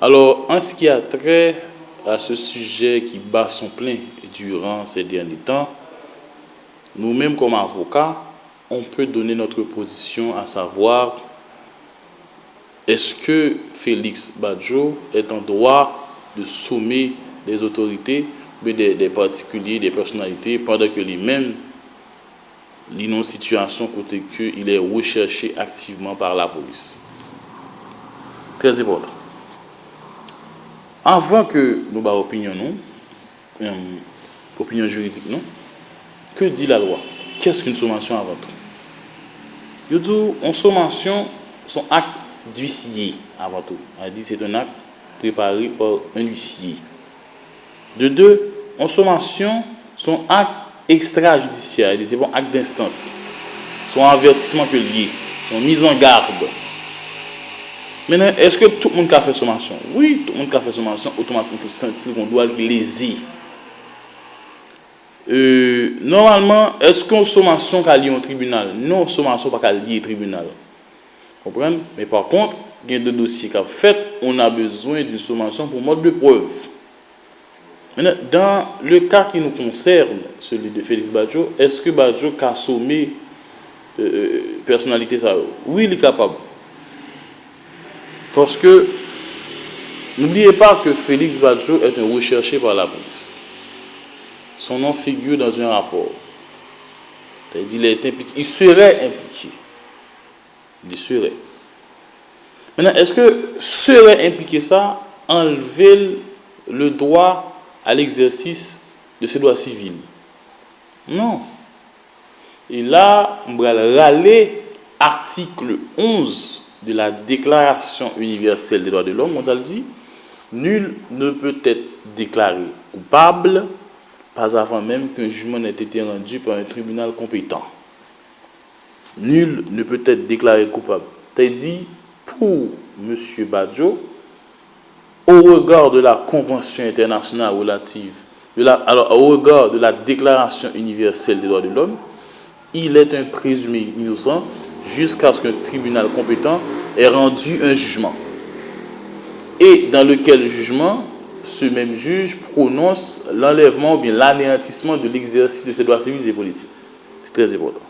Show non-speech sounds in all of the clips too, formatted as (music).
Alors, en ce qui a trait à ce sujet qui bat son plein durant ces derniers temps, nous-mêmes comme avocats, on peut donner notre position à savoir est-ce que Félix Badjo est en droit de sommer des autorités, des, des particuliers, des personnalités, pendant que lui-même, il une situation côté qu'il est recherché activement par la police? Très important. Avan ke nou ba opinyon nou, euh, um, opinyon juridik nou, ke di la lwa? Kèst ki n soumansyon avantre? Yo dou, an soumansyon son ak d'huissier avantre. A di, c'est un ak preparé por un huissier. De de, an soumansyon son ak extrajudisyen, c'est bon ak d'instance. Son avertisman ke liye, son mise en garde. Menen, eske tout moun ka fe somasyon? Oui, tout moun ka fe somasyon, otomatik moun sentil kon do al ki lezi. Euh, normalman, eske ou somasyon ka li yon tribunal? Non, somasyon pa ka li yon tribunal. Kompren? Men par kont, gen de dosye ka fet, on a bezwen di somasyon pou mod de preuve. Menen, dan le ka ki nou konserne, seli de Félix Badiou, eske Badiou ka somme euh, euh personalite sa yo? Oui, li kapab. Parce que, n'oubliez pas que Félix Badjo est un recherché par la police. Son nom figure dans un rapport. Il, est impliqué. il serait impliqué. Il serait. Maintenant, est-ce que serait impliqué ça enlever le droit à l'exercice de ses droits civils? Non. Et là, on va râler article 11 de la Déclaration universelle des droits de l'homme, on a dit, nul ne peut être déclaré coupable pas avant même qu'un jugement n'ait été rendu par un tribunal compétent. Nul ne peut être déclaré coupable. cest dit, pour M. Badjo, au regard de la Convention internationale relative, alors au regard de la Déclaration universelle des droits de l'homme, il est un présumé innocent jusqu'à ce qu'un tribunal compétent ait rendu un jugement. Et dans lequel jugement, ce même juge prononce l'enlèvement ou bien l'anéantissement de l'exercice de ses droits civils et politiques. C'est très important.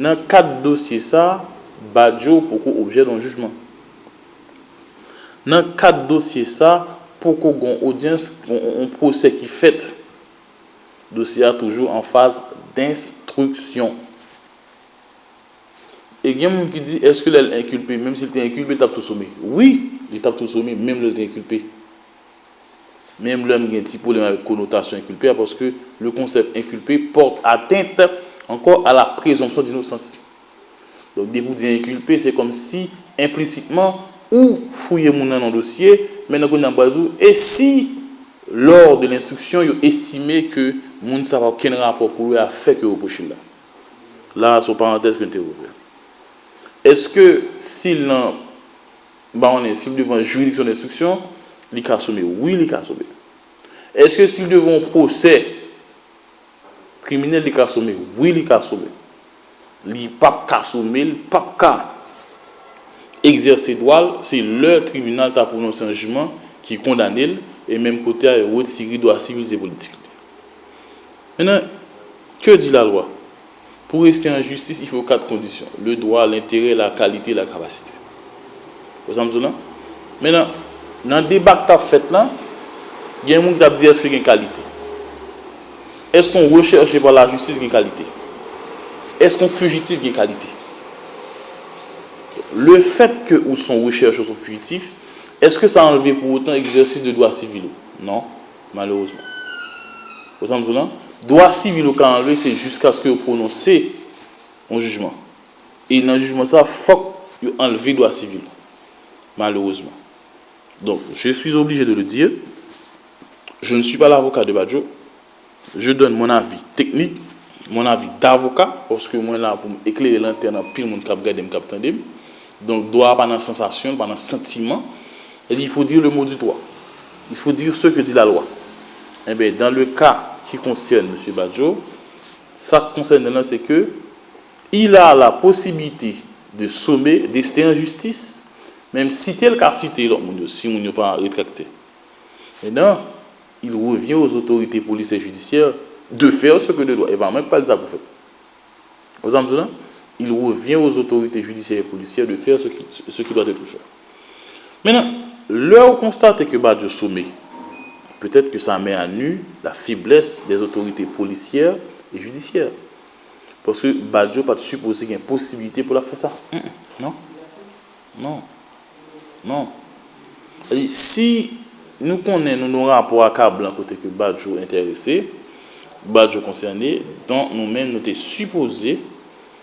Dans quatre dossiers, ça, Badjo pour objet d'un jugement. Dans quatre dossiers, ça, pour qu'on audience, un procès qui fait, dossier toujours en phase d'instruction. E gen moun ki di, eske lè l'inculpe, mèm si lè l'inculpe, tap tou soumi. Oui, lè tap tou soumi, mèm lè l'inculpe. Mèm lè mwen gen ti polèm avè konotasyon inculpe, aposke lè konsept inculpe porte atteinte ankor a la prezompsyon d'innosans. Donk debou di inculpe, se kom si implicitman ou fouye moun nan an dosye, men nan kon nan bazou, e si lor de l'instruksyon yo estime ke moun sa va ken rapor pou yo a fek yo repochil la. La, sou parantez kon te wopè. eske sil nan ba ane, sil devan juridiksyon d'instruksyon, li ka sobe. Oui, li ka sobe. Eske sil devan prosè kriminel li ka sobe. Oui, li ka sobe. Li pap ka sobe, li pap ka exerse doal, se lè tribunal ta prononse an jujman ki kondanel e menm kote a yo wot siri do a sivilize politik. Menan, ke di la lwa? Pour rester en justice, il faut quatre conditions. Le droit, l'intérêt, la qualité, la capacité. Vous entendez Maintenant, dans le débat que tu as fait là, il y a un monde qui a dit est-ce qu'il y a une qualité Est-ce qu'on recherche par la justice une qualité Est-ce qu'on fugitif une qualité Le fait que ou son recherche ou son fugitif, est-ce que ça a enlevé pour autant l'exercice de droit civil Non, malheureusement. Vous entendez Droit civil qu'on a enlevé, c'est jusqu'à ce que vous prononcez un jugement. Et dans le jugement, ça, il faut enlever droit civil. Malheureusement. Donc, je suis obligé de le dire. Je ne suis pas l'avocat de Badjo. Je donne mon avis technique, mon avis d'avocat, parce que moi, là, pour éclairer l'interne, pile mon cap garder, cap Donc, droit pas dans sensation, pas dans sentiment. Il faut dire le mot du droit. Il faut dire ce que dit la loi. Eh bien, dans le cas qui concerne M. Badjo, ça concerne là, c'est que il a la possibilité de sommer, d'ester en justice, Même citer le cas cité, si on n'est pas rétracté. Maintenant, il revient aux autorités policières et judiciaires de faire ce que de doit. Et va même pas le pour faire. Vous entendez Il revient aux autorités judiciaires et policières de faire ce qui, ce qui doit être fait. Maintenant, là où constate que Badjo soumet, peut-être que ça met à nu la faiblesse des autorités policières et judiciaires. Parce que Badjo pas supposer qu'il y a une possibilité pour la faire ça. Non. Non. Non. Si nous connaissons nos rapports à câble côté que Badjo intéressé, Badjo concerné, donc nous-mêmes nous sommes supposés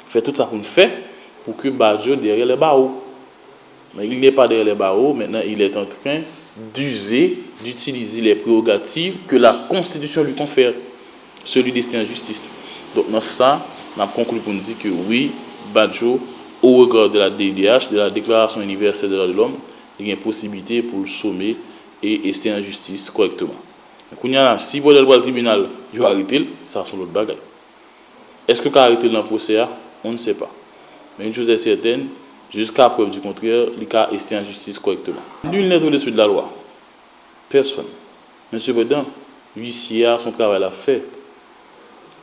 faire tout ça qu'on fait pour que Badjo derrière les barreaux. Mais il n'est pas derrière les barreaux, maintenant il est en train d'user, d'utiliser les prérogatives que la Constitution lui confère, celui d'ester en justice. Donc dans ça, on a conclu pour nous dire que oui, Badjo, au regard de la DDH, de la Déclaration universelle des droits de l'homme, il y a une possibilité pour le sommet et rester en justice correctement. si vous allez le tribunal, vous arrêtez, ça c'est l'autre bagaille. Est-ce que vous arrêté dans le procès On ne sait pas. Mais une chose est certaine, jusqu'à preuve du contraire, il a rester en justice correctement. Nul n'est au-dessus de la loi. Personne. Mais cependant, l'huissier a son travail à faire.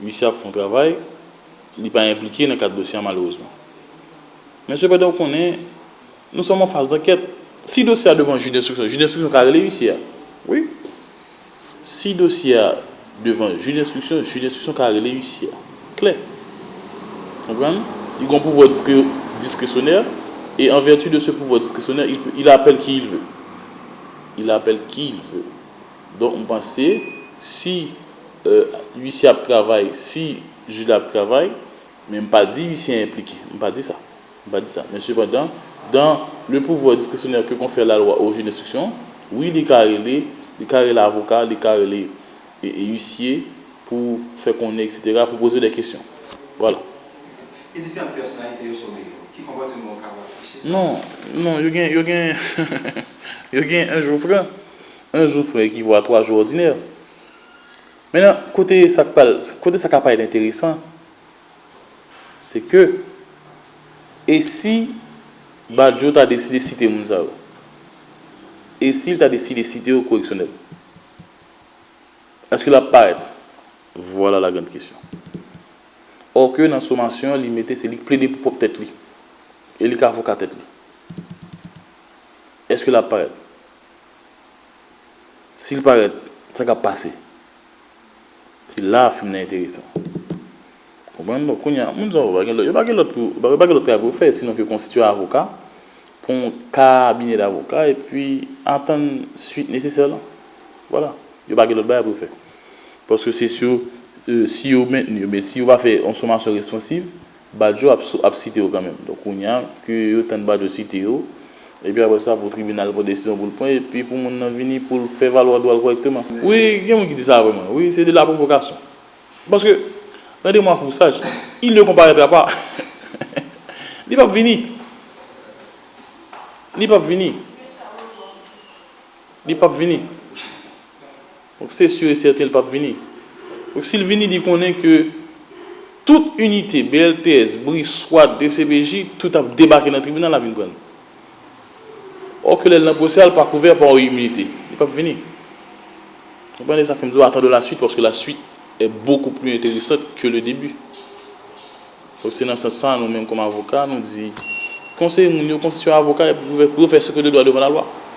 L'huissier a son travail, il n'est pas impliqué dans le cadre dossier malheureusement. Mais cependant, est, nous sommes en phase d'enquête. Si dossier est devant le juge d'instruction, le juge d'instruction a l'huissier. Oui. Si le dossier est devant le juge d'instruction, le juge d'instruction a l'huissier. Clair. Comprenez Il a un pouvoir discrétionnaire et en vertu de ce pouvoir discrétionnaire, il, appelle qui il veut. Il appelle qui il veut. Donc, on pensait, si euh, l'huissier travaille, si juge travaille, même pas dit l'huissier est impliqué. On pas dit ça. On pas dit ça. Mais cependant, dans le pouvoir discrétionnaire que confère la loi au juge d'instruction, oui, il carré l'avocat, il carré les huissiers pour faire connaître, etc., pour poser des questions. Voilà. Et différentes personnalités au sommet, qui Non, non, yo gen, yo gen, (laughs) yo gen un jou fran. Un jou fran ki vwa 3 jou ordiner. Menan, kote sak pal, kote sak apay d'interesan, se ke, e si, Badjo ta deside site moun sa ou, e si ta deside site ou koreksyonel, eske la paret? Vola la gande kisyon. Or ke nan somasyon, li mette se li ple de pou pop tet li. E li ka foka tet li. Eske la paret? Si li paret, sa ka pase. Si la film nan enteresan. Kompwen nou, konya, moun zon wabage lot. Yo bage lot pou, bage lot kaya pou fè, sinon fè konstituye avoka, pon kabine d'avoka, e pi atan suite nesesel la. Voilà. Yo bage lot baya pou fè. Paske se sou, si yo men, si yo va fè, on souman sou responsiv, Badjo ap, ap site yo kanmen. Donk ou nyan, ki yo ten badjo site yo, epi apre sa pou tribunal pou desisyon pou l'pon, epi pou moun nan vini pou l'fe valwa do al korekteman. Oui, gen moun ki di sa vreman. Oui, se de la provokasyon. Paske, rande moun fousaj, il ne komparetra (laughs) pa. Li pap vini. Li pap vini. Li pap vini. Donk se sur et certain li pap vini. Donk si l vini di konen ke toute unité, BLTS, BRIS, SWAT, DCBJ, tout a débarqué dans le tribunal la ville. Or que le procès n'est pas couvert par une immunité. Il ne va pas venir. Vous comprenez ça fait me attendre la suite parce que la suite est beaucoup plus intéressante que le début. Donc c'est dans ce sens, nous-mêmes comme avocats, nous disons, conseiller nous constituer avocat pour faire ce que nous doit devant la loi.